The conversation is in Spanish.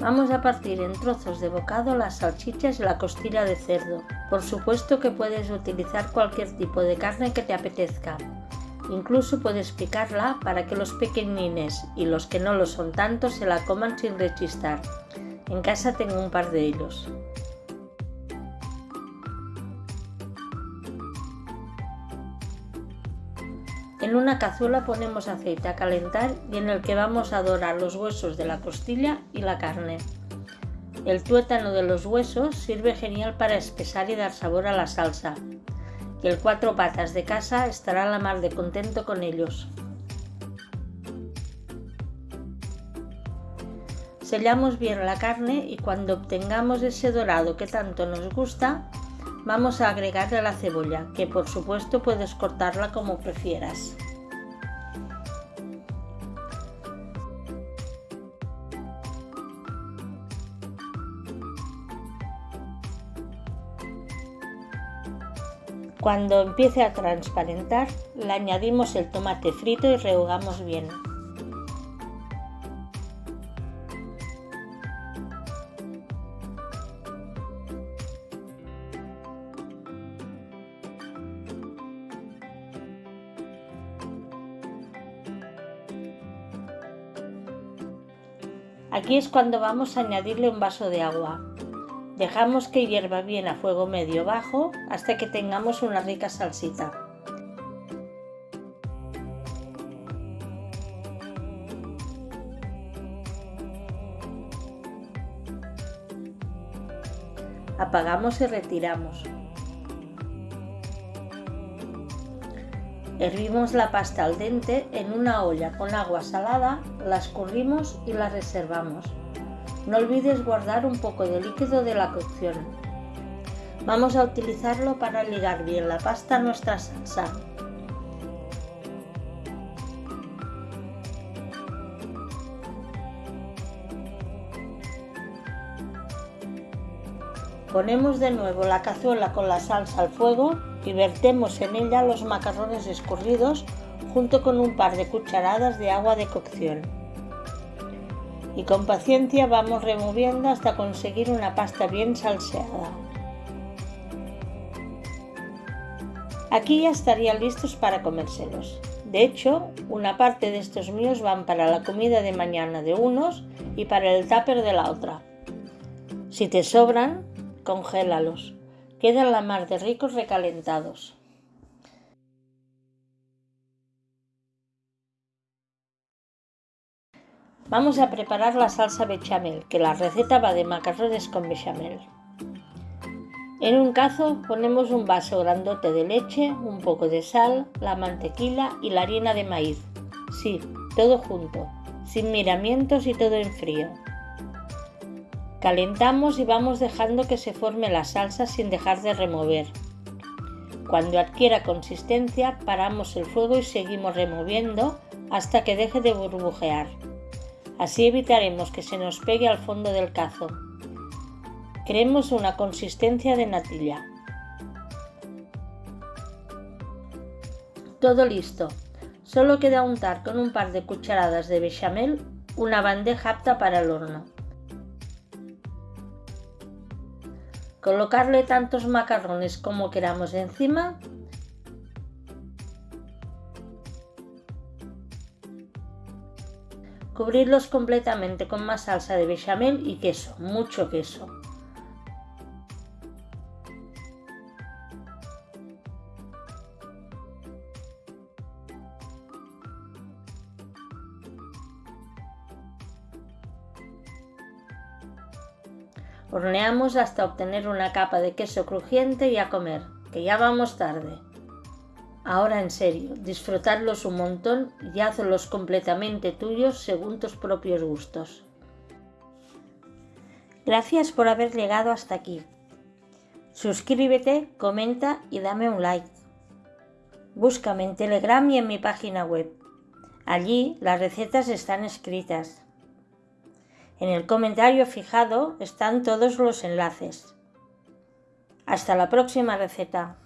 Vamos a partir en trozos de bocado las salchichas y la costilla de cerdo. Por supuesto que puedes utilizar cualquier tipo de carne que te apetezca. Incluso puedes picarla para que los pequeñines y los que no lo son tanto se la coman sin rechistar. En casa tengo un par de ellos. En una cazuela ponemos aceite a calentar y en el que vamos a dorar los huesos de la costilla y la carne. El tuétano de los huesos sirve genial para espesar y dar sabor a la salsa. Y el cuatro patas de casa estará la mar de contento con ellos. Sellamos bien la carne y cuando obtengamos ese dorado que tanto nos gusta, Vamos a agregarle la cebolla, que por supuesto puedes cortarla como prefieras. Cuando empiece a transparentar, le añadimos el tomate frito y rehogamos bien. Aquí es cuando vamos a añadirle un vaso de agua. Dejamos que hierva bien a fuego medio bajo hasta que tengamos una rica salsita. Apagamos y retiramos. Hervimos la pasta al dente en una olla con agua salada, la escurrimos y la reservamos. No olvides guardar un poco de líquido de la cocción. Vamos a utilizarlo para ligar bien la pasta a nuestra salsa. Ponemos de nuevo la cazuela con la salsa al fuego y vertemos en ella los macarrones escurridos junto con un par de cucharadas de agua de cocción. Y con paciencia vamos removiendo hasta conseguir una pasta bien salseada. Aquí ya estarían listos para comérselos. De hecho, una parte de estos míos van para la comida de mañana de unos y para el tupper de la otra. Si te sobran, congélalos. Quedan la mar de ricos recalentados. Vamos a preparar la salsa bechamel, que la receta va de macarrones con bechamel. En un cazo ponemos un vaso grandote de leche, un poco de sal, la mantequilla y la harina de maíz. Sí, todo junto, sin miramientos y todo en frío. Calentamos y vamos dejando que se forme la salsa sin dejar de remover. Cuando adquiera consistencia paramos el fuego y seguimos removiendo hasta que deje de burbujear. Así evitaremos que se nos pegue al fondo del cazo. Creemos una consistencia de natilla. Todo listo. Solo queda untar con un par de cucharadas de bechamel una bandeja apta para el horno. Colocarle tantos macarrones como queramos encima. Cubrirlos completamente con más salsa de bechamel y queso, mucho queso. Horneamos hasta obtener una capa de queso crujiente y a comer, que ya vamos tarde. Ahora en serio, disfrutarlos un montón y hazlos completamente tuyos según tus propios gustos. Gracias por haber llegado hasta aquí. Suscríbete, comenta y dame un like. Búscame en Telegram y en mi página web. Allí las recetas están escritas. En el comentario fijado están todos los enlaces. Hasta la próxima receta.